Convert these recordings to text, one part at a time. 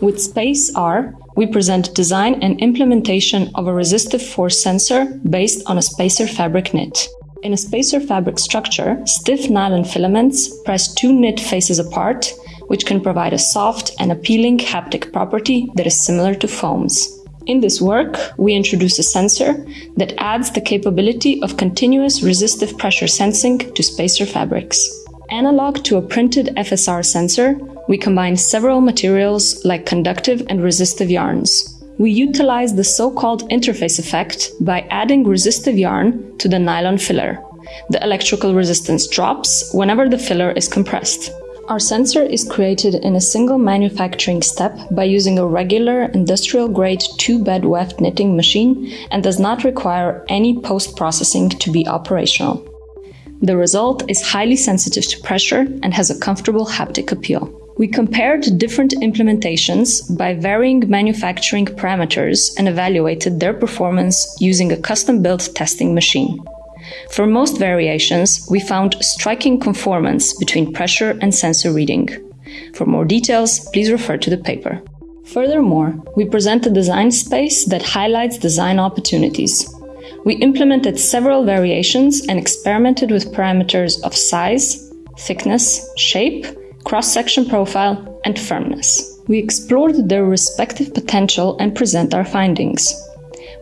With SpaceR, we present design and implementation of a resistive force sensor based on a spacer fabric knit. In a spacer fabric structure, stiff nylon filaments press two knit faces apart, which can provide a soft and appealing haptic property that is similar to foams. In this work, we introduce a sensor that adds the capability of continuous resistive pressure sensing to spacer fabrics. Analog to a printed FSR sensor, we combine several materials like conductive and resistive yarns. We utilize the so-called interface effect by adding resistive yarn to the nylon filler. The electrical resistance drops whenever the filler is compressed. Our sensor is created in a single manufacturing step by using a regular industrial-grade two-bed weft knitting machine and does not require any post-processing to be operational. The result is highly sensitive to pressure and has a comfortable haptic appeal. We compared different implementations by varying manufacturing parameters and evaluated their performance using a custom-built testing machine. For most variations, we found striking conformance between pressure and sensor reading. For more details, please refer to the paper. Furthermore, we present a design space that highlights design opportunities. We implemented several variations and experimented with parameters of size, thickness, shape, cross-section profile, and firmness. We explored their respective potential and present our findings.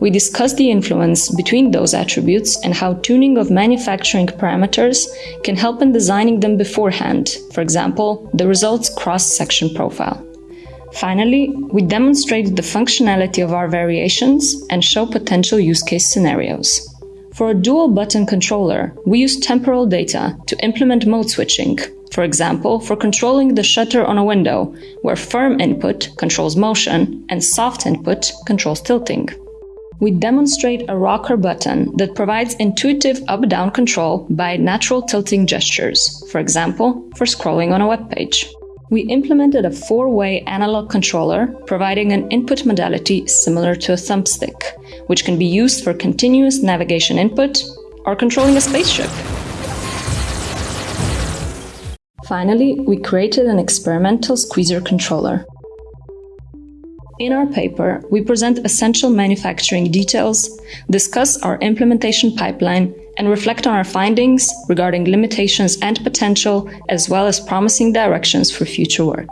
We discuss the influence between those attributes and how tuning of manufacturing parameters can help in designing them beforehand, for example, the results cross-section profile. Finally, we demonstrate the functionality of our variations and show potential use case scenarios. For a dual button controller, we use temporal data to implement mode switching, for example, for controlling the shutter on a window, where firm input controls motion and soft input controls tilting. We demonstrate a rocker button that provides intuitive up-down control by natural tilting gestures, for example, for scrolling on a web page. We implemented a four-way analog controller, providing an input modality similar to a thumbstick, which can be used for continuous navigation input or controlling a spaceship. Finally, we created an experimental squeezer controller. In our paper, we present essential manufacturing details, discuss our implementation pipeline, and reflect on our findings regarding limitations and potential, as well as promising directions for future work.